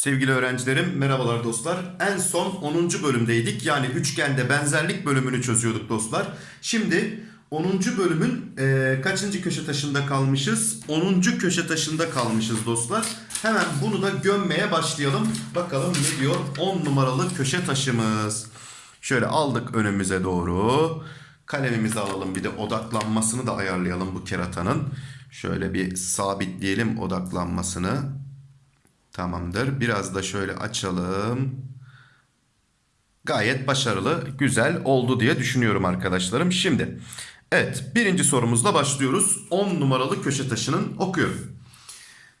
Sevgili öğrencilerim, merhabalar dostlar. En son 10. bölümdeydik. Yani üçgende benzerlik bölümünü çözüyorduk dostlar. Şimdi 10. bölümün e, kaçıncı köşe taşında kalmışız? 10. köşe taşında kalmışız dostlar. Hemen bunu da gömmeye başlayalım. Bakalım ne diyor 10 numaralı köşe taşımız. Şöyle aldık önümüze doğru. Kalemimizi alalım bir de odaklanmasını da ayarlayalım bu keratanın. Şöyle bir sabitleyelim odaklanmasını. Tamamdır. Biraz da şöyle açalım. Gayet başarılı, güzel oldu diye düşünüyorum arkadaşlarım. Şimdi evet birinci sorumuzla başlıyoruz. 10 numaralı köşe taşının okuyorum.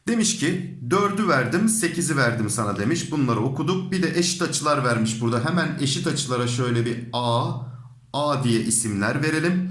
Demiş ki 4'ü verdim 8'i verdim sana demiş. Bunları okuduk. Bir de eşit açılar vermiş burada. Hemen eşit açılara şöyle bir A, A diye isimler verelim.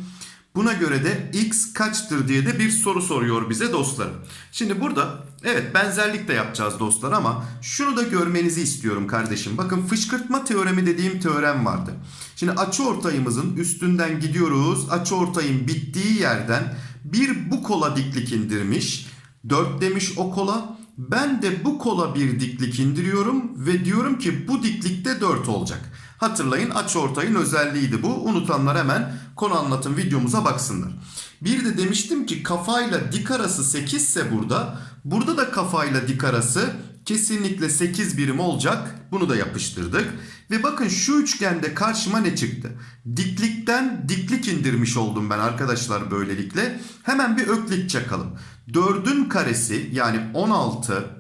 Buna göre de x kaçtır diye de bir soru soruyor bize dostlarım. Şimdi burada evet benzerlik de yapacağız dostlar ama şunu da görmenizi istiyorum kardeşim. Bakın fışkırtma teoremi dediğim teorem vardı. Şimdi açıortayımızın üstünden gidiyoruz. Açıortayın bittiği yerden bir bu kola diklik indirmiş. 4 demiş o kola. Ben de bu kola bir diklik indiriyorum ve diyorum ki bu diklikte 4 olacak. Hatırlayın açıortayın özelliğiydi bu. Unutanlar hemen konu anlatım videomuza baksınlar. Bir de demiştim ki kafayla dik arası 8 ise burada. Burada da kafayla dik arası kesinlikle 8 birim olacak. Bunu da yapıştırdık. Ve bakın şu üçgende karşıma ne çıktı? Diklikten diklik indirmiş oldum ben arkadaşlar böylelikle. Hemen bir öklit çakalım. 4'ün karesi yani 16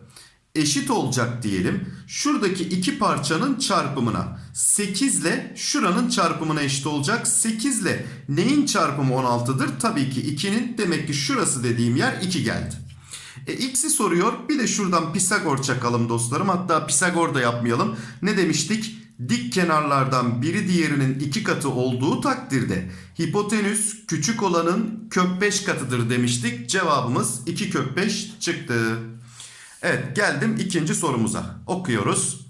eşit olacak diyelim. Şuradaki iki parçanın çarpımına 8 ile şuranın çarpımına eşit olacak. 8 ile neyin çarpımı 16'dır? Tabii ki 2'nin demek ki şurası dediğim yer 2 geldi. E, x'i soruyor. Bir de şuradan Pisagor çakalım dostlarım. Hatta Pisagor da yapmayalım. Ne demiştik? Dik kenarlardan biri diğerinin iki katı olduğu takdirde hipotenüs küçük olanın kök 5 katıdır demiştik. Cevabımız 2 kök 5 çıktı. Evet geldim ikinci sorumuza. Okuyoruz.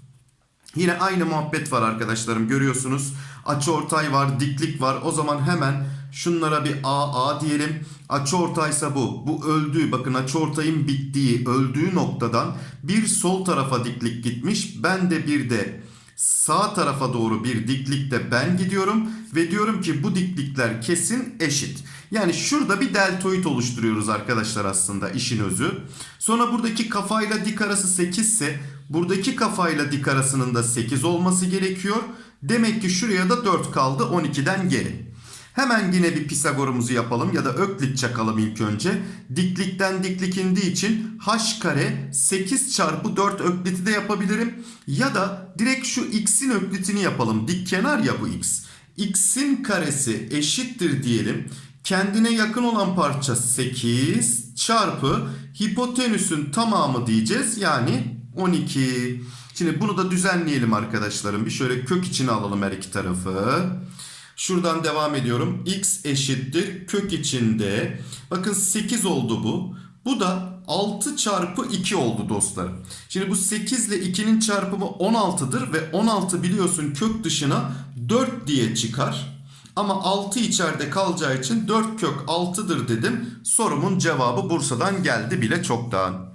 Yine aynı muhabbet var arkadaşlarım görüyorsunuz. Açıortay var, diklik var. O zaman hemen şunlara bir A A diyelim. Açıortaysa bu. Bu öldüğü bakın açıortayın bittiği, öldüğü noktadan bir sol tarafa diklik gitmiş. Ben de bir de sağ tarafa doğru bir diklikte ben gidiyorum ve diyorum ki bu diklikler kesin eşit. Yani şurada bir deltoid oluşturuyoruz arkadaşlar aslında işin özü. Sonra buradaki kafayla dik arası 8 ise buradaki kafayla dik arasının da 8 olması gerekiyor. Demek ki şuraya da 4 kaldı 12'den geri. Hemen yine bir Pisagor'umuzu yapalım ya da öklit çakalım ilk önce. Diklikten diklik indiği için h kare 8 çarpı 4 ökliti de yapabilirim. Ya da direkt şu x'in öklitini yapalım. Dik kenar ya bu x. x'in karesi eşittir diyelim. Kendine yakın olan parça 8 çarpı hipotenüsün tamamı diyeceğiz. Yani 12. Şimdi bunu da düzenleyelim arkadaşlarım. Bir şöyle kök içine alalım her iki tarafı. Şuradan devam ediyorum. X eşittir kök içinde. Bakın 8 oldu bu. Bu da 6 çarpı 2 oldu dostlarım. Şimdi bu 8 ile 2'nin çarpımı 16'dır ve 16 biliyorsun kök dışına 4 diye çıkar. Ama 6 içeride kalacağı için 4 kök 6'dır dedim. Sorumun cevabı Bursa'dan geldi bile çoktan.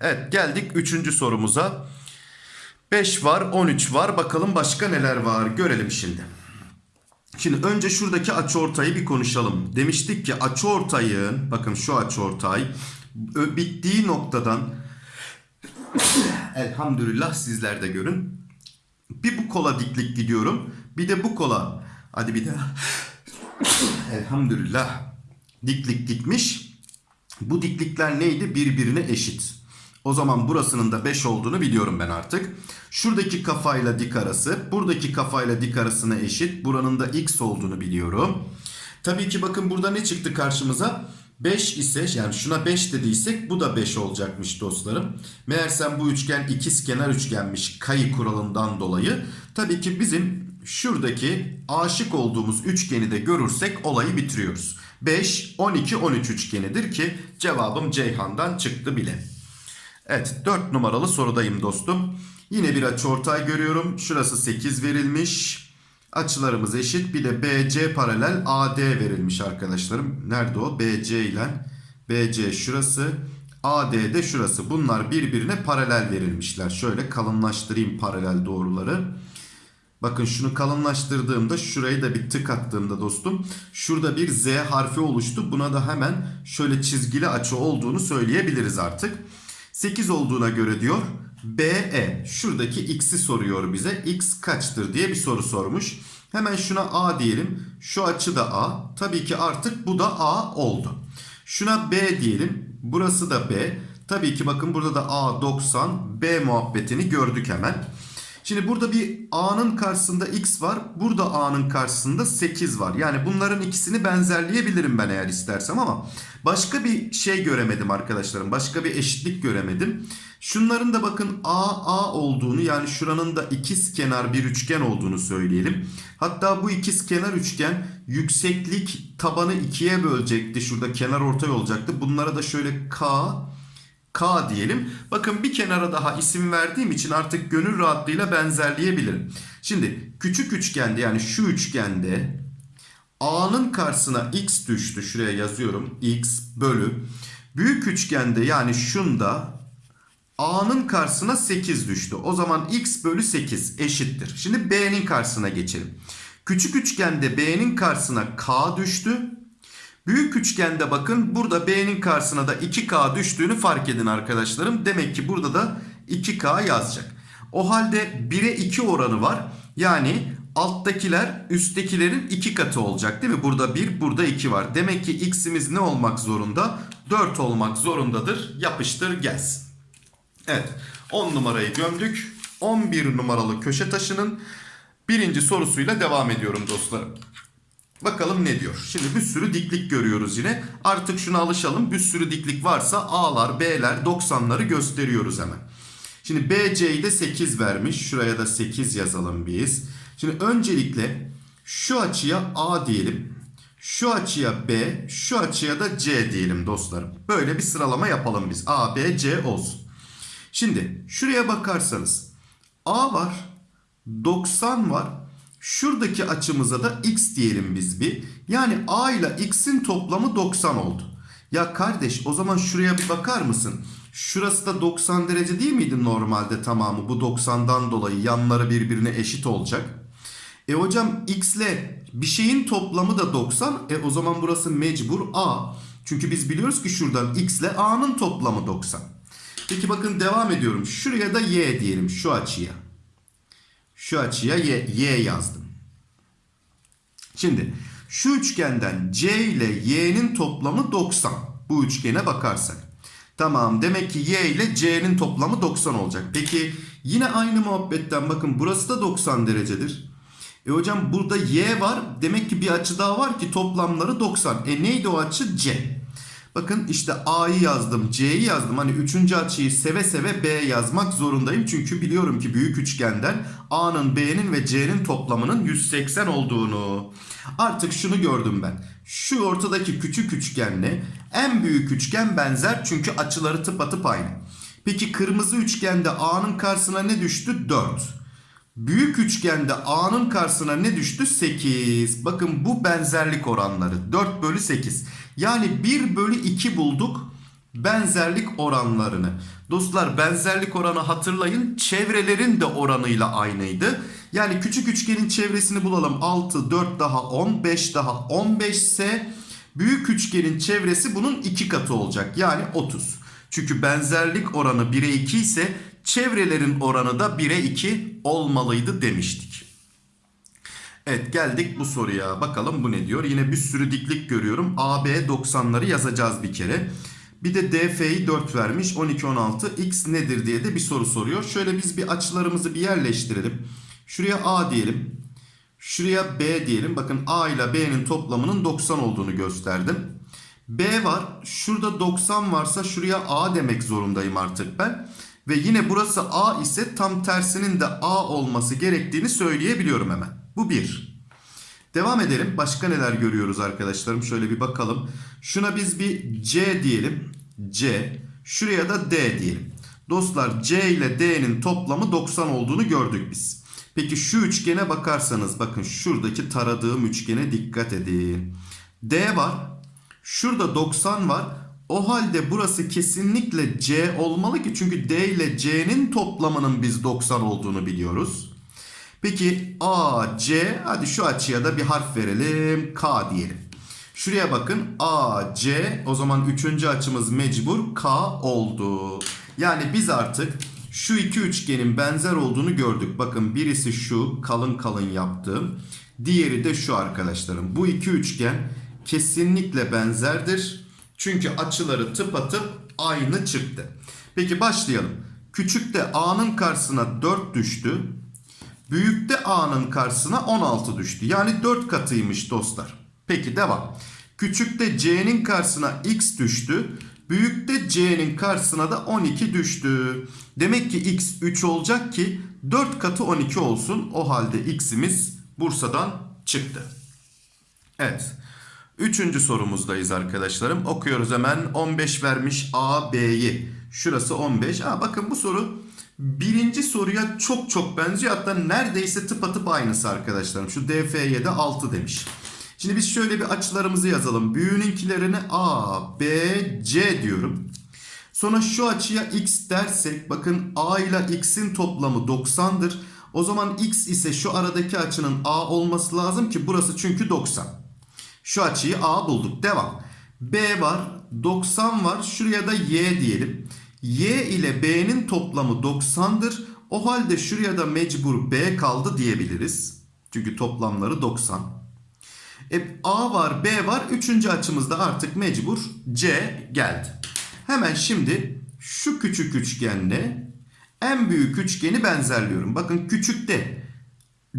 Evet geldik 3. sorumuza. 5 var 13 var bakalım başka neler var görelim şimdi. Şimdi önce şuradaki açıortayı bir konuşalım. Demiştik ki açıortayın bakın şu açıortay bittiği noktadan elhamdülillah sizler de görün. Bir bu kola diklik gidiyorum. Bir de bu kola. Hadi bir daha. elhamdülillah diklik gitmiş. Bu diklikler neydi? Birbirine eşit. O zaman burasının da 5 olduğunu biliyorum ben artık. Şuradaki kafayla dik arası, buradaki kafayla dik arasına eşit. Buranın da x olduğunu biliyorum. Tabii ki bakın burada ne çıktı karşımıza? 5 ise yani şuna 5 dediysek bu da 5 olacakmış dostlarım. Meğersem bu üçgen ikizkenar üçgenmiş kayı kuralından dolayı. Tabii ki bizim şuradaki aşık olduğumuz üçgeni de görürsek olayı bitiriyoruz. 5, 12, 13 üçgenidir ki cevabım Ceyhan'dan çıktı bile. Evet 4 numaralı sorudayım dostum. Yine bir açıortay görüyorum. Şurası 8 verilmiş. Açılarımız eşit. Bir de BC paralel AD verilmiş arkadaşlarım. Nerede o? BC ile BC şurası. AD de şurası. Bunlar birbirine paralel verilmişler. Şöyle kalınlaştırayım paralel doğruları. Bakın şunu kalınlaştırdığımda şurayı da bir tık attığımda dostum şurada bir Z harfi oluştu. Buna da hemen şöyle çizgili açı olduğunu söyleyebiliriz artık. 8 olduğuna göre diyor BE şuradaki x'i soruyor bize. X kaçtır diye bir soru sormuş. Hemen şuna A diyelim. Şu açı da A. Tabii ki artık bu da A oldu. Şuna B diyelim. Burası da B. Tabii ki bakın burada da A 90 B muhabbetini gördük hemen. Şimdi burada bir A'nın karşısında X var. Burada A'nın karşısında 8 var. Yani bunların ikisini benzerleyebilirim ben eğer istersem ama başka bir şey göremedim arkadaşlarım. Başka bir eşitlik göremedim. Şunların da bakın A A olduğunu yani şuranın da ikiz kenar bir üçgen olduğunu söyleyelim. Hatta bu ikiz kenar üçgen yükseklik tabanı ikiye bölecekti. Şurada kenar ortay olacaktı. Bunlara da şöyle K K diyelim. Bakın bir kenara daha isim verdiğim için artık gönül rahatlığıyla benzerleyebilirim. Şimdi küçük üçgende yani şu üçgende A'nın karşısına X düştü. Şuraya yazıyorum. X bölü. Büyük üçgende yani şunda A'nın karşısına 8 düştü. O zaman X bölü 8 eşittir. Şimdi B'nin karşısına geçelim. Küçük üçgende B'nin karşısına K düştü. Büyük üçgende bakın burada B'nin karşısına da 2K düştüğünü fark edin arkadaşlarım. Demek ki burada da 2K yazacak. O halde 1'e 2 oranı var. Yani alttakiler üsttekilerin 2 katı olacak değil mi? Burada 1 burada 2 var. Demek ki x'imiz ne olmak zorunda? 4 olmak zorundadır. Yapıştır gelsin. Evet 10 numarayı gömdük. 11 numaralı köşe taşının birinci sorusuyla devam ediyorum dostlarım. Bakalım ne diyor. Şimdi bir sürü diklik görüyoruz yine. Artık şuna alışalım. Bir sürü diklik varsa A'lar, B'ler, 90'ları gösteriyoruz hemen. Şimdi BC'yi de 8 vermiş. Şuraya da 8 yazalım biz. Şimdi öncelikle şu açıya A diyelim. Şu açıya B, şu açıya da C diyelim dostlarım. Böyle bir sıralama yapalım biz. A, B, C olsun. Şimdi şuraya bakarsanız A var, 90 var. Şuradaki açımıza da x diyelim biz bir. Yani a ile x'in toplamı 90 oldu. Ya kardeş o zaman şuraya bir bakar mısın? Şurası da 90 derece değil miydi normalde tamamı? Bu 90'dan dolayı yanları birbirine eşit olacak. E hocam x ile bir şeyin toplamı da 90. E o zaman burası mecbur a. Çünkü biz biliyoruz ki şuradan x ile a'nın toplamı 90. Peki bakın devam ediyorum. Şuraya da y diyelim şu açıya. Şu açıya y, y yazdım. Şimdi şu üçgenden c ile y'nin toplamı 90. Bu üçgene bakarsak. Tamam demek ki y ile c'nin toplamı 90 olacak. Peki yine aynı muhabbetten bakın burası da 90 derecedir. E hocam burada y var. Demek ki bir açı daha var ki toplamları 90. E neydi o açı? C. Bakın işte A'yı yazdım, C'yi yazdım. Hani üçüncü açıyı seve seve B yazmak zorundayım. Çünkü biliyorum ki büyük üçgenden A'nın, B'nin ve C'nin toplamının 180 olduğunu. Artık şunu gördüm ben. Şu ortadaki küçük üçgenle en büyük üçgen benzer çünkü açıları tıpatıp aynı. Peki kırmızı üçgende A'nın karşısına ne düştü? 4. Büyük üçgende A'nın karşısına ne düştü? 8. Bakın bu benzerlik oranları. 4 bölü 8. Yani 1 bölü 2 bulduk benzerlik oranlarını. Dostlar benzerlik oranı hatırlayın. Çevrelerin de oranıyla aynıydı. Yani küçük üçgenin çevresini bulalım. 6, 4 daha 10, 5 daha 15 ise büyük üçgenin çevresi bunun 2 katı olacak. Yani 30. Çünkü benzerlik oranı 1'e 2 ise çevrelerin oranı da 1'e 2 olmalıydı demiştik. Evet geldik bu soruya. Bakalım bu ne diyor? Yine bir sürü diklik görüyorum. AB 90'ları yazacağız bir kere. Bir de DF'yi 4 vermiş. 12 16 x nedir diye de bir soru soruyor. Şöyle biz bir açılarımızı bir yerleştirelim. Şuraya A diyelim. Şuraya B diyelim. Bakın A ile B'nin toplamının 90 olduğunu gösterdim. B var. Şurada 90 varsa şuraya A demek zorundayım artık ben. Ve yine burası A ise tam tersinin de A olması gerektiğini söyleyebiliyorum hemen. Bu bir. Devam edelim. Başka neler görüyoruz arkadaşlarım? Şöyle bir bakalım. Şuna biz bir C diyelim. C. Şuraya da D diyelim. Dostlar C ile D'nin toplamı 90 olduğunu gördük biz. Peki şu üçgene bakarsanız bakın şuradaki taradığım üçgene dikkat edin. D var. Şurada 90 var. O halde burası kesinlikle C olmalı ki çünkü D ile C'nin toplamının biz 90 olduğunu biliyoruz. Peki A, C hadi şu açıya da bir harf verelim. K diyelim. Şuraya bakın A, C o zaman üçüncü açımız mecbur K oldu. Yani biz artık şu iki üçgenin benzer olduğunu gördük. Bakın birisi şu kalın kalın yaptığım. Diğeri de şu arkadaşlarım. Bu iki üçgen kesinlikle benzerdir. Çünkü açıları tıpatıp aynı çıktı. Peki başlayalım. Küçükte A'nın karşısına 4 düştü. Büyükte A'nın karşısına 16 düştü. Yani 4 katıymış dostlar. Peki devam. Küçükte C'nin karşısına X düştü. Büyükte C'nin karşısına da 12 düştü. Demek ki X 3 olacak ki 4 katı 12 olsun. O halde X'imiz Bursa'dan çıktı. Evet. Üçüncü sorumuzdayız arkadaşlarım. Okuyoruz hemen. 15 vermiş A, B'yi. Şurası 15. Aa, bakın bu soru birinci soruya çok çok benziyor. Hatta neredeyse tıpatıp aynısı arkadaşlarım. Şu DF'ye de 6 demiş. Şimdi biz şöyle bir açılarımızı yazalım. Büyüğününkilerini A, B, C diyorum. Sonra şu açıya x dersek bakın A ile x'in toplamı 90'dır. O zaman x ise şu aradaki açının A olması lazım ki burası çünkü 90. Şu açıyı A bulduk. Devam. B var. 90 var. Şuraya da Y diyelim. Y ile B'nin toplamı 90'dır. O halde şuraya da mecbur B kaldı diyebiliriz. Çünkü toplamları 90. E, A var, B var. Üçüncü açımızda artık mecbur C geldi. Hemen şimdi şu küçük üçgenle en büyük üçgeni benzerliyorum. Bakın küçükte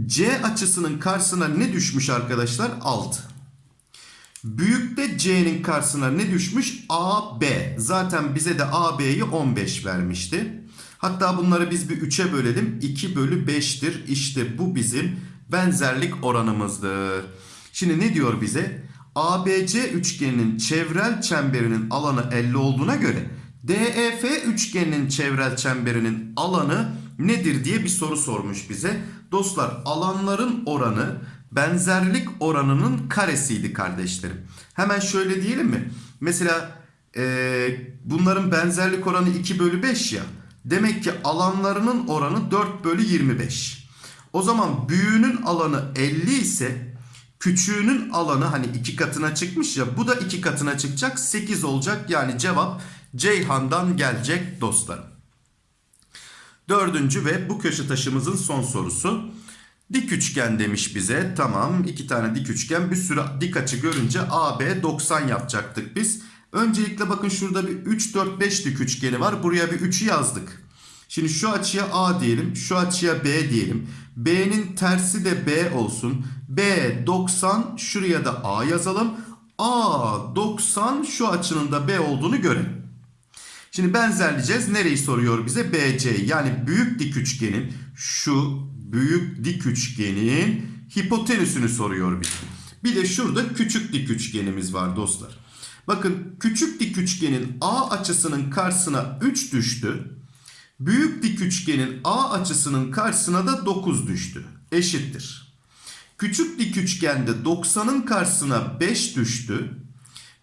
C açısının karşısına ne düşmüş arkadaşlar? 6. Büyükte C'nin karşısına ne düşmüş? AB. Zaten bize de AB'yi 15 vermişti. Hatta bunları biz bir 3'e bölelim. 2 bölü 5'tir. İşte bu bizim benzerlik oranımızdır. Şimdi ne diyor bize? ABC üçgeninin çevrel çemberinin alanı 50 olduğuna göre DEF üçgeninin çevrel çemberinin alanı nedir diye bir soru sormuş bize. Dostlar alanların oranı benzerlik oranının karesiydi kardeşlerim. Hemen şöyle diyelim mi? Mesela e, bunların benzerlik oranı 2 bölü 5 ya. Demek ki alanlarının oranı 4 bölü 25. O zaman büyüğünün alanı 50 ise küçüğünün alanı hani iki katına çıkmış ya bu da iki katına çıkacak 8 olacak. Yani cevap Ceyhan'dan gelecek dostlarım. Dördüncü ve bu köşe taşımızın son sorusu. Dik üçgen demiş bize. Tamam iki tane dik üçgen bir sürü dik açı görünce AB 90 yapacaktık biz. Öncelikle bakın şurada bir 3 4 5 dik üçgeni var. Buraya bir 3'ü yazdık. Şimdi şu açıya A diyelim. Şu açıya B diyelim. B'nin tersi de B olsun. B 90 şuraya da A yazalım. A 90 şu açının da B olduğunu görelim. Şimdi benzerleyeceğiz. Nereyi soruyor bize? BC yani büyük dik üçgenin şu büyük dik üçgenin hipotenüsünü soruyor bize. Bir de şurada küçük dik üçgenimiz var dostlar. Bakın küçük dik üçgenin A açısının karşısına 3 düştü. Büyük dik üçgenin A açısının karşısına da 9 düştü. Eşittir. Küçük dik üçgende 90'ın karşısına 5 düştü.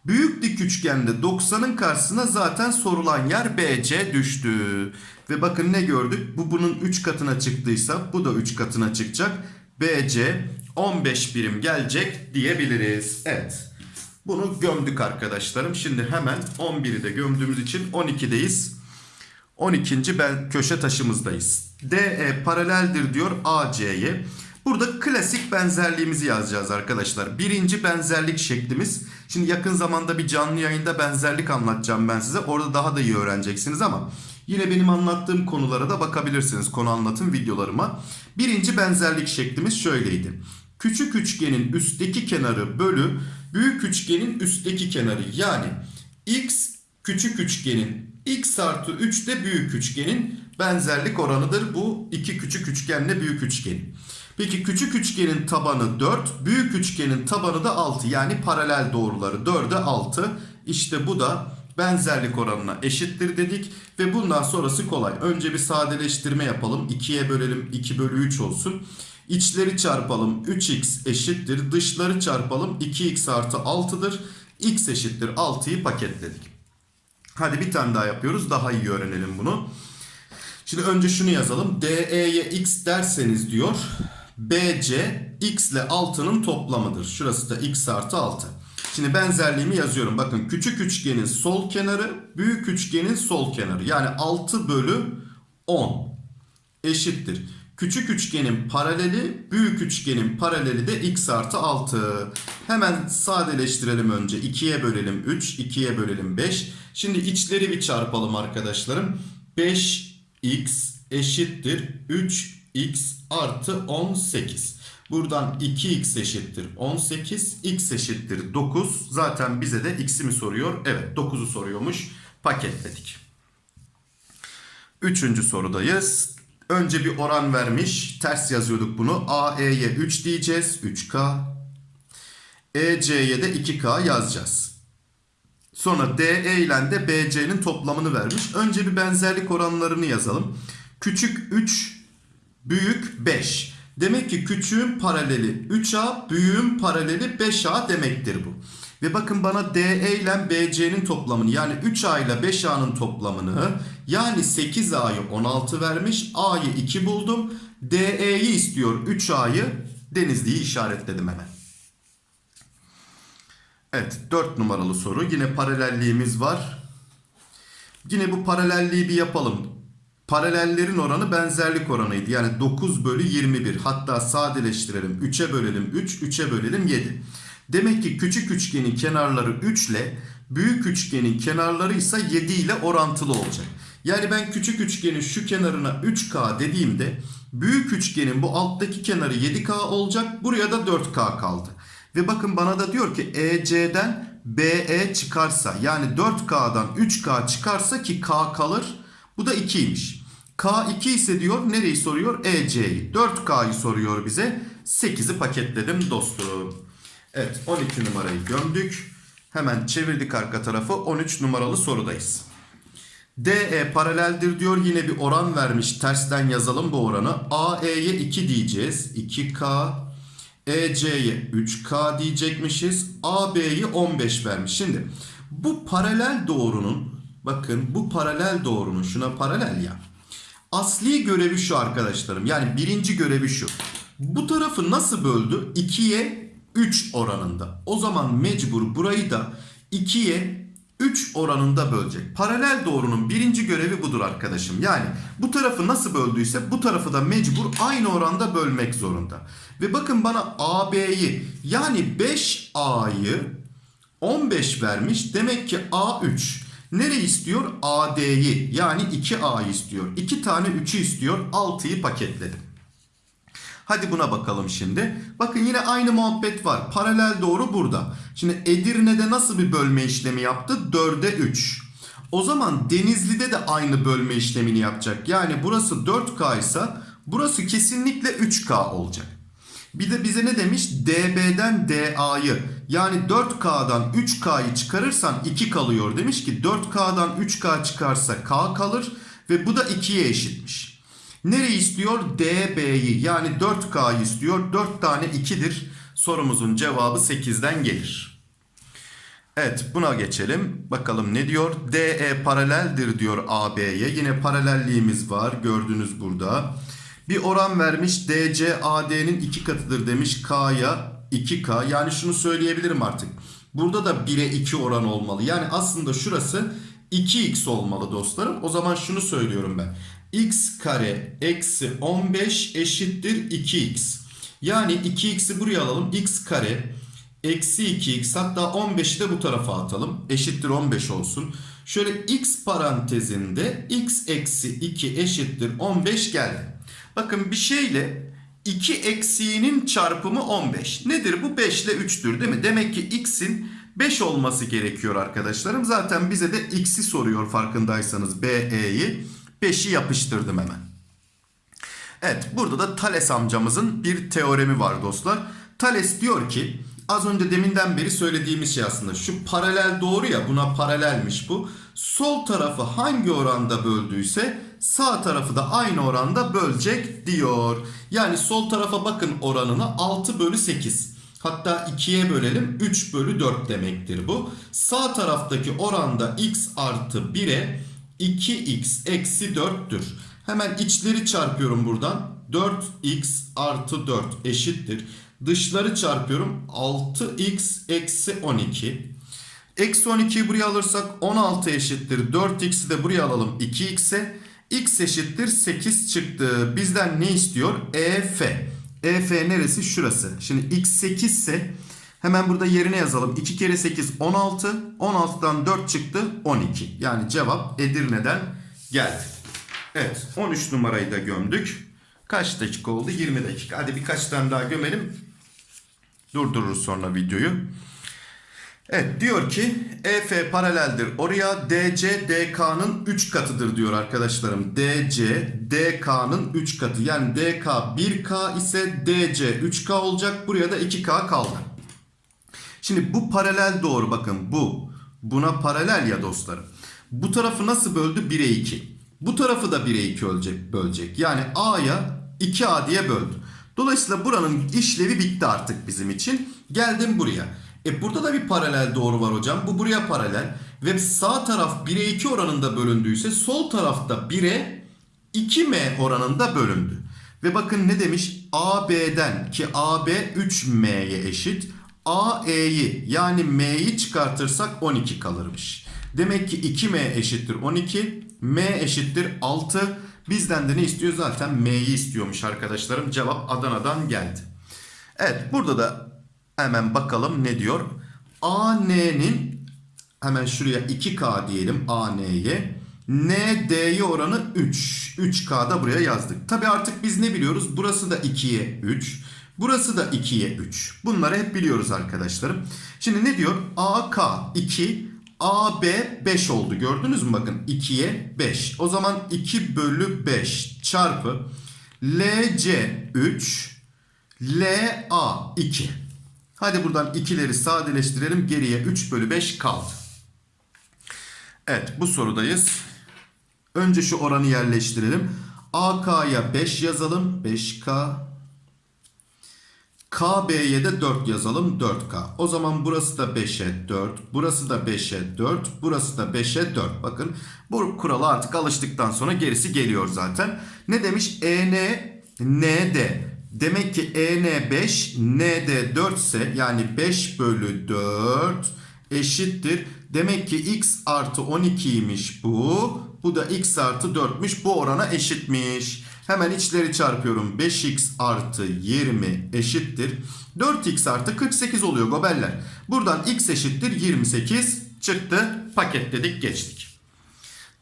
Büyük dik üçgende 90'ın karşısına zaten sorulan yer BC düştü. Ve bakın ne gördük? Bu bunun 3 katına çıktıysa bu da 3 katına çıkacak. BC 15 birim gelecek diyebiliriz. Evet. Bunu gömdük arkadaşlarım. Şimdi hemen 11'i de gömdüğümüz için 12'deyiz. 12. ben köşe taşımızdayız. DE paraleldir diyor AC'ye. Burada klasik benzerliğimizi yazacağız arkadaşlar. Birinci benzerlik şeklimiz. Şimdi yakın zamanda bir canlı yayında benzerlik anlatacağım ben size. Orada daha da iyi öğreneceksiniz ama yine benim anlattığım konulara da bakabilirsiniz. Konu anlatım videolarıma. Birinci benzerlik şeklimiz şöyleydi. Küçük üçgenin üstteki kenarı bölü büyük üçgenin üstteki kenarı. Yani x küçük üçgenin x artı 3 de büyük üçgenin benzerlik oranıdır. Bu iki küçük üçgenle büyük üçgenin. Peki küçük üçgenin tabanı 4, büyük üçgenin tabanı da 6. Yani paralel doğruları 4'e 6. İşte bu da benzerlik oranına eşittir dedik. Ve bundan sonrası kolay. Önce bir sadeleştirme yapalım. 2'ye bölelim 2 bölü 3 olsun. İçleri çarpalım 3x eşittir. Dışları çarpalım 2x artı 6'dır. x eşittir 6'yı paketledik. Hadi bir tane daha yapıyoruz. Daha iyi öğrenelim bunu. Şimdi önce şunu yazalım. DE'ye x derseniz diyor. BC x ile 6'nın toplamıdır. Şurası da x artı 6. Şimdi benzerliğimi yazıyorum. Bakın küçük üçgenin sol kenarı büyük üçgenin sol kenarı. Yani 6 bölü 10 eşittir. Küçük üçgenin paraleli büyük üçgenin paraleli de x artı 6. Hemen sadeleştirelim önce. 2'ye bölelim 3, 2'ye bölelim 5. Şimdi içleri bir çarpalım arkadaşlarım. 5x eşittir 3x artı 18. Buradan 2x eşittir 18, x eşittir 9. Zaten bize de x'i mi soruyor? Evet 9'u soruyormuş. Paketledik. Üçüncü sorudayız. Önce bir oran vermiş. Ters yazıyorduk bunu. AE'ye 3 diyeceğiz. 3K. EC'ye de 2K yazacağız. Sonra DE ile de BC'nin toplamını vermiş. Önce bir benzerlik oranlarını yazalım. Küçük 3, büyük 5. Demek ki küçüğün paraleli 3A, büyüğün paraleli 5A demektir bu. Ve bakın bana DE ile BC'nin toplamını yani 3A ile 5A'nın toplamını yani 8A'yı 16 vermiş. A'yı 2 buldum. DE'yi istiyor 3A'yı. Denizli'yi işaretledim hemen. Evet 4 numaralı soru. Yine paralelliğimiz var. Yine bu paralelliği bir yapalım. Paralellerin oranı benzerlik oranıydı. Yani 9 bölü 21. Hatta sadeleştirelim. 3'e bölelim 3, 3'e bölelim 7. Demek ki küçük üçgenin kenarları 3 ile büyük üçgenin kenarları ise 7 ile orantılı olacak. Yani ben küçük üçgenin şu kenarına 3K dediğimde büyük üçgenin bu alttaki kenarı 7K olacak. Buraya da 4K kaldı. Ve bakın bana da diyor ki EC'den BE çıkarsa yani 4K'dan 3K çıkarsa ki K kalır. Bu da 2'ymiş. K2 ise diyor nereyi soruyor? EC'yi. 4K'yı soruyor bize. 8'i paketledim dostum. Evet 12 numarayı gömdük. Hemen çevirdik arka tarafı. 13 numaralı sorudayız. DE paraleldir diyor. Yine bir oran vermiş. Tersten yazalım bu oranı. AE'ye 2 diyeceğiz. 2K. EC'ye 3K diyecekmişiz. AB'yi 15 vermiş. Şimdi bu paralel doğrunun bakın bu paralel doğrunun şuna paralel ya. Asli görevi şu arkadaşlarım. Yani birinci görevi şu. Bu tarafı nasıl böldü? 2'ye 3 oranında. O zaman mecbur burayı da 2'ye 3 oranında bölecek. Paralel doğrunun birinci görevi budur arkadaşım. Yani bu tarafı nasıl böldüyse bu tarafı da mecbur aynı oranda bölmek zorunda. Ve bakın bana AB'yi yani 5A'yı 15 vermiş. Demek ki A3. Nereyi istiyor? AD'yi yani 2A'yı istiyor. 2 tane 3'ü istiyor. 6'yı paketledim. Hadi buna bakalım şimdi. Bakın yine aynı muhabbet var. Paralel doğru burada. Şimdi Edirne'de nasıl bir bölme işlemi yaptı? 4'e 3. O zaman Denizli'de de aynı bölme işlemini yapacak. Yani burası 4K ise burası kesinlikle 3K olacak. Bir de bize ne demiş? DB'den DA'yı yani 4K'dan 3K'yı çıkarırsan 2 kalıyor. Demiş ki 4K'dan 3K çıkarsa K kalır ve bu da 2'ye eşitmiş. Nereyi istiyor? DB'yi yani 4K'yı istiyor. 4 tane 2'dir. Sorumuzun cevabı 8'den gelir. Evet buna geçelim. Bakalım ne diyor? DE paraleldir diyor AB'ye. Yine paralelliğimiz var. Gördünüz burada. Bir oran vermiş. DC AD'nin 2 katıdır demiş. K'ya 2K. Yani şunu söyleyebilirim artık. Burada da 1'e 2 oran olmalı. Yani aslında şurası 2x olmalı dostlarım. O zaman şunu söylüyorum ben x kare eksi 15 eşittir 2x. Yani 2x'i buraya alalım. x kare eksi 2x hatta 15'i de bu tarafa atalım. Eşittir 15 olsun. Şöyle x parantezinde x eksi 2 eşittir 15 geldi. Bakın bir şeyle 2 eksiğinin çarpımı 15. Nedir bu? 5 ile 3'tür değil mi? Demek ki x'in 5 olması gerekiyor arkadaşlarım. Zaten bize de x'i soruyor farkındaysanız BE'yi. 5'i yapıştırdım hemen. Evet burada da Thales amcamızın bir teoremi var dostlar. Thales diyor ki Az önce deminden beri söylediğimiz şey aslında. Şu paralel doğru ya buna paralelmiş bu. Sol tarafı hangi oranda böldüyse sağ tarafı da aynı oranda bölecek diyor. Yani sol tarafa bakın oranına 6 bölü 8. Hatta 2'ye bölelim 3 bölü 4 demektir bu. Sağ taraftaki oranda x artı 1'e 2x eksi 4'tür. Hemen içleri çarpıyorum buradan. 4x artı 4 eşittir. Dışları çarpıyorum. 6x eksi 12. Eksi 12'yi buraya alırsak 16 eşittir. 4x'i de buraya alalım 2x'e. X eşittir 8 çıktı. Bizden ne istiyor? EF. EF neresi? Şurası. Şimdi x 8 ise hemen burada yerine yazalım. 2 kere 8 16. 16'dan 4 çıktı 12. Yani cevap Edirne'den geldi. Evet 13 numarayı da gömdük. Kaç dakika oldu? 20 dakika. Hadi birkaç tane daha gömelim. Durdururuz sonra videoyu. Evet diyor ki EF paraleldir. Oraya DC DK'nın 3 katıdır diyor arkadaşlarım. DC DK'nın 3 katı. Yani DK 1K ise DC 3K olacak. Buraya da 2K kaldı. Şimdi bu paralel doğru bakın bu. Buna paralel ya dostlarım. Bu tarafı nasıl böldü? 1'e 2. Bu tarafı da 1'e 2 bölecek, bölecek. Yani A'ya 2A diye böldü. Dolayısıyla buranın işlevi bitti artık bizim için. Geldim buraya. E burada da bir paralel doğru var hocam. Bu buraya paralel. Ve sağ taraf 1'e 2 oranında bölündüyse sol tarafta 1'e 2M oranında bölündü. Ve bakın ne demiş? AB'den ki AB 3M'ye eşit. AE'yi yani M'yi çıkartırsak 12 kalırmış. Demek ki 2M eşittir 12. M eşittir 6. Bizden de ne istiyor? Zaten M'yi istiyormuş arkadaşlarım. Cevap Adana'dan geldi. Evet burada da hemen bakalım ne diyor. AN'nin hemen şuraya 2K diyelim AN'ye. ND'ye oranı 3. 3K da buraya yazdık. Tabi artık biz ne biliyoruz? Burası da 2'ye 3. Burası da 2'ye 3. Bunları hep biliyoruz arkadaşlarım. Şimdi ne diyor? AK 2, AB 5 oldu. Gördünüz mü bakın 2'ye 5. O zaman 2 bölü 5 çarpı LC 3, LA 2. Hadi buradan 2'leri sadeleştirelim. Geriye 3 bölü 5 kaldı. Evet bu sorudayız. Önce şu oranı yerleştirelim. AK'ya 5 yazalım. 5K. KB'ye de 4 yazalım 4K. O zaman burası da 5'e 4. Burası da 5'e 4. Burası da 5'e 4. Bakın bu kurala artık alıştıktan sonra gerisi geliyor zaten. Ne demiş? EN ND. Demek ki EN 5 ND 4 ise yani 5 bölü 4 eşittir. Demek ki x artı 12'ymiş bu. Bu da x artı 4'müş. Bu orana eşitmiş. Hemen içleri çarpıyorum. 5x artı 20 eşittir. 4x artı 48 oluyor gobeller. Buradan x eşittir 28 çıktı. Paketledik geçtik.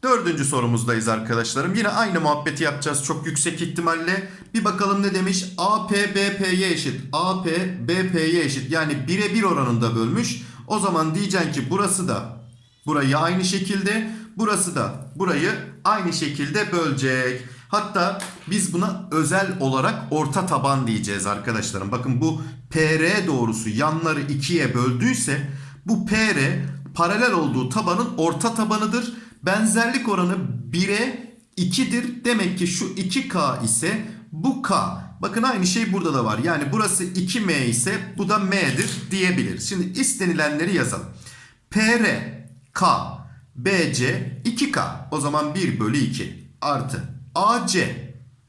Dördüncü sorumuzdayız arkadaşlarım. Yine aynı muhabbeti yapacağız çok yüksek ihtimalle. Bir bakalım ne demiş? AP BP'ye eşit. AP BP'ye eşit. Yani 1'e 1 oranında bölmüş. O zaman diyeceksin ki burası da burayı aynı şekilde. Burası da burayı aynı şekilde bölecek. Hatta biz buna özel olarak orta taban diyeceğiz arkadaşlarım. Bakın bu PR doğrusu yanları ikiye böldüyse bu PR paralel olduğu tabanın orta tabanıdır. Benzerlik oranı 1'e 2'dir. Demek ki şu 2K ise bu K. Bakın aynı şey burada da var. Yani burası 2M ise bu da M'dir diyebilir. Şimdi istenilenleri yazalım. PR, K, BC 2K. O zaman 1 bölü 2 artı AC.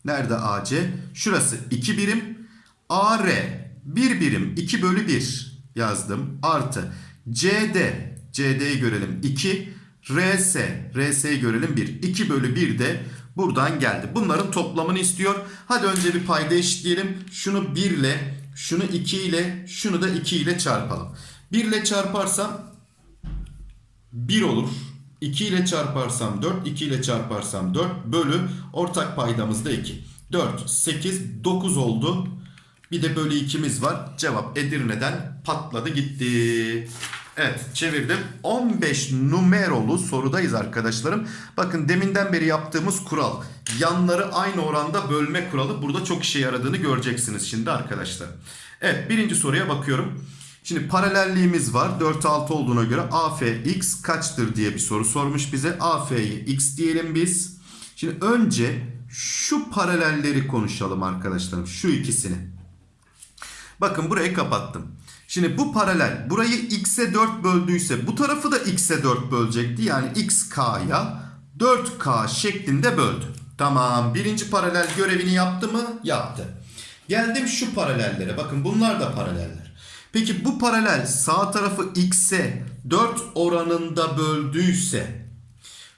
Nerede AC? Şurası 2 birim. AR 1 birim 2 bölü 1 yazdım. Artı CD. CD'yi görelim 2. RS. RS'yi görelim 1. 2 bölü 1 de buradan geldi. Bunların toplamını istiyor. Hadi önce bir payda eşitleyelim. Şunu 1 ile, şunu 2 ile, şunu da 2 ile çarpalım. 1 ile çarparsam 1 olur. 2 ile çarparsam 4, 2 ile çarparsam 4 bölü ortak paydamız da 2. 4, 8, 9 oldu. Bir de bölü 2'miz var. Cevap Edirne'den patladı gitti. Evet çevirdim. 15 numerolu sorudayız arkadaşlarım. Bakın deminden beri yaptığımız kural. Yanları aynı oranda bölme kuralı burada çok işe yaradığını göreceksiniz şimdi arkadaşlar. Evet birinci soruya bakıyorum. Şimdi paralelliğimiz var. 4 6 olduğuna göre AFX kaçtır diye bir soru sormuş bize. AF'ye x diyelim biz. Şimdi önce şu paralelleri konuşalım arkadaşlarım. Şu ikisini. Bakın burayı kapattım. Şimdi bu paralel burayı x'e 4 böldüyse bu tarafı da x'e 4 bölecekti. Yani x k'ya 4k şeklinde böldü. Tamam birinci paralel görevini yaptı mı? Yaptı. Geldim şu paralellere. Bakın bunlar da paraleller. Peki bu paralel sağ tarafı x'e 4 oranında böldüyse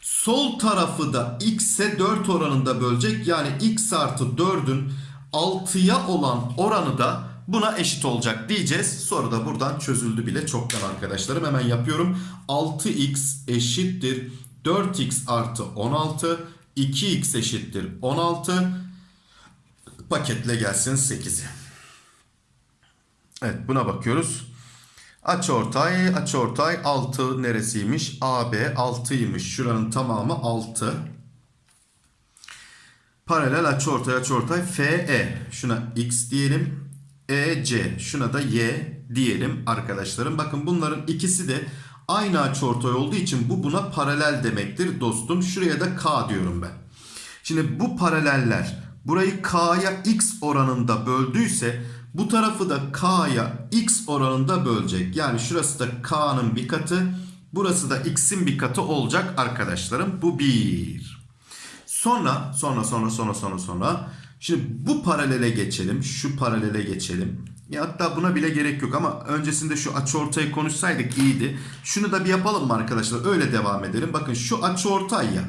sol tarafı da x'e 4 oranında bölecek. Yani x artı 4'ün 6'ya olan oranı da buna eşit olacak diyeceğiz. Soru da buradan çözüldü bile çoktan arkadaşlarım. Hemen yapıyorum. 6x eşittir 4x artı 16. 2x eşittir 16. Paketle gelsin 8'i. Evet buna bakıyoruz. Açıortay, açıortay 6 neresiymiş? AB 6'ymış. Şuranın tamamı 6. Paralel açıortay, açıortay FE. Şuna x diyelim. EC. Şuna da y diyelim arkadaşlarım. Bakın bunların ikisi de aynı açıortay olduğu için bu buna paralel demektir dostum. Şuraya da k diyorum ben. Şimdi bu paraleller burayı k'ya x oranında böldüyse bu tarafı da k'ya x oranında bölecek. Yani şurası da k'nın bir katı, burası da x'in bir katı olacak arkadaşlarım. Bu bir. Sonra, sonra, sonra, sonra, sonra, sonra. Şimdi bu paralele geçelim. Şu paralele geçelim. Ya hatta buna bile gerek yok ama öncesinde şu açıortayı konuşsaydık iyiydi. Şunu da bir yapalım mı arkadaşlar? Öyle devam edelim. Bakın şu açıortay ya.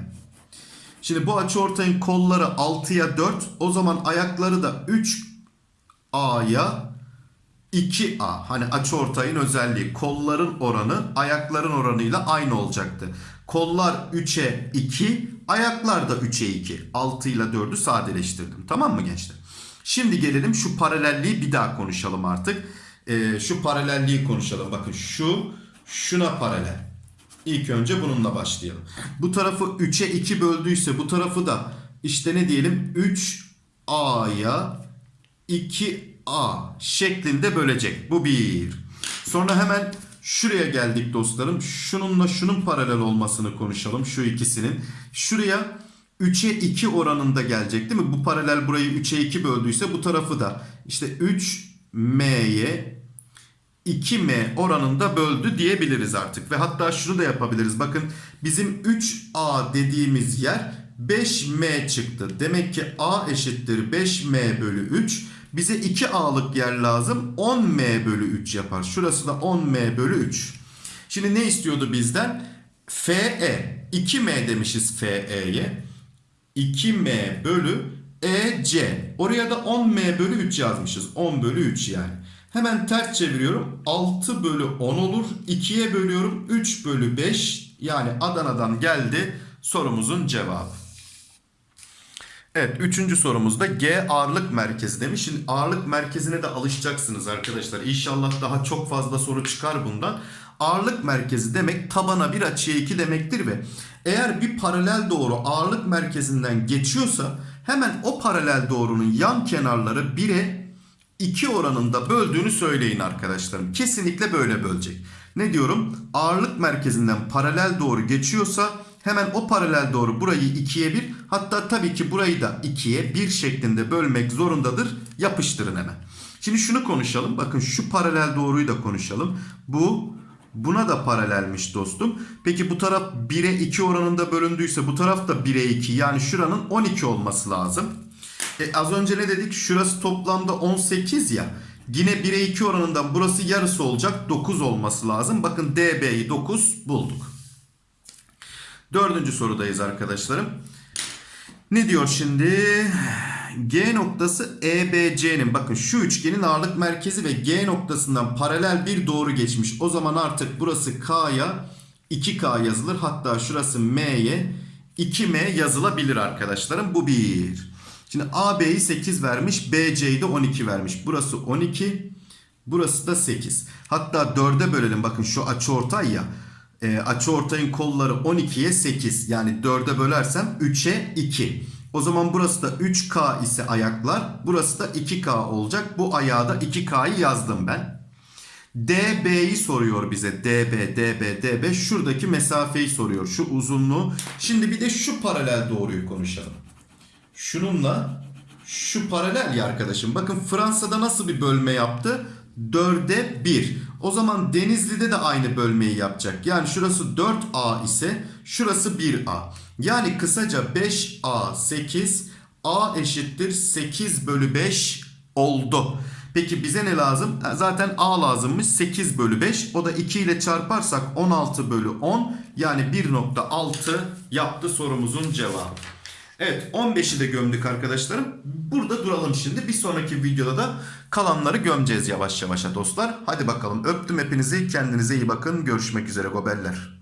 Şimdi bu açıortayın kolları 6'ya 4. O zaman ayakları da 3A'ya 2A. Hani açıortayın özelliği. Kolların oranı ayakların oranıyla aynı olacaktı. Kollar 3'e 2, ayaklar da 3'e 2. 6 ile 4'ü sadeleştirdim. Tamam mı gençler? Şimdi gelelim şu paralelliği bir daha konuşalım artık. Ee, şu paralelliği konuşalım. Bakın şu şuna paralel. İlk önce bununla başlayalım. Bu tarafı 3'e 2 böldüyse bu tarafı da işte ne diyelim 3A'ya 2A şeklinde bölecek. Bu bir. Sonra hemen şuraya geldik dostlarım. Şununla şunun paralel olmasını konuşalım. Şu ikisinin. Şuraya 3'e 2 oranında gelecek değil mi? Bu paralel burayı 3'e 2 böldüyse bu tarafı da işte 3M'ye 2M oranında böldü diyebiliriz artık. Ve hatta şunu da yapabiliriz. Bakın bizim 3A dediğimiz yer 5M çıktı. Demek ki A eşittir 5M bölü 3. Bize 2A'lık yer lazım. 10M bölü 3 yapar. Şurası da 10M bölü 3. Şimdi ne istiyordu bizden? FE. 2M demişiz FE'ye. 2M bölü EC. Oraya da 10M bölü 3 yazmışız. 10 bölü 3 yani. Hemen ters çeviriyorum. 6 bölü 10 olur. 2'ye bölüyorum. 3 bölü 5. Yani Adana'dan geldi sorumuzun cevabı. Evet üçüncü sorumuzda G ağırlık merkezi demiş. Şimdi ağırlık merkezine de alışacaksınız arkadaşlar. İnşallah daha çok fazla soru çıkar bundan. Ağırlık merkezi demek tabana bir açıya 2 demektir ve eğer bir paralel doğru ağırlık merkezinden geçiyorsa hemen o paralel doğrunun yan kenarları 1'e 2 oranında böldüğünü söyleyin arkadaşlarım. Kesinlikle böyle bölecek. Ne diyorum? Ağırlık merkezinden paralel doğru geçiyorsa hemen o paralel doğru burayı 2'ye 1 hatta tabii ki burayı da 2'ye 1 şeklinde bölmek zorundadır. Yapıştırın hemen. Şimdi şunu konuşalım. Bakın şu paralel doğruyu da konuşalım. Bu buna da paralelmiş dostum. Peki bu taraf 1'e 2 oranında bölündüyse bu taraf da 1'e 2 yani şuranın 12 olması lazım. E az önce ne dedik? Şurası toplamda 18 ya. Yine 1'e 2 oranından burası yarısı olacak. 9 olması lazım. Bakın DB'yi 9 bulduk. Dördüncü sorudayız arkadaşlarım. Ne diyor şimdi? G noktası EBC'nin bakın şu üçgenin ağırlık merkezi ve G noktasından paralel bir doğru geçmiş. O zaman artık burası K'ya 2K yazılır. Hatta şurası M'ye 2M yazılabilir arkadaşlarım. Bu bir. Şimdi AB'yi 8 vermiş. BC'yi de 12 vermiş. Burası 12. Burası da 8. Hatta 4'e bölelim. Bakın şu açıortay ya. E, açıortayın kolları 12'ye 8. Yani 4'e bölersem 3'e 2. O zaman burası da 3K ise ayaklar. Burası da 2K olacak. Bu ayağa da 2K'yı yazdım ben. DB'yi soruyor bize. DB, DB, DB. Şuradaki mesafeyi soruyor. Şu uzunluğu. Şimdi bir de şu paralel doğruyu konuşalım. Şununla şu paralel ya arkadaşım. Bakın Fransa'da nasıl bir bölme yaptı? 4'e 1. O zaman Denizli'de de aynı bölmeyi yapacak. Yani şurası 4A ise şurası 1A. Yani kısaca 5A 8 A eşittir 8 bölü 5 oldu. Peki bize ne lazım? Zaten A lazımmış 8 bölü 5. O da 2 ile çarparsak 16 bölü 10. Yani 1.6 yaptı sorumuzun cevabı. Evet 15'i de gömdük arkadaşlarım. Burada duralım şimdi. Bir sonraki videoda da kalanları gömeceğiz yavaş yavaş dostlar. Hadi bakalım öptüm hepinizi. Kendinize iyi bakın. Görüşmek üzere gobeller.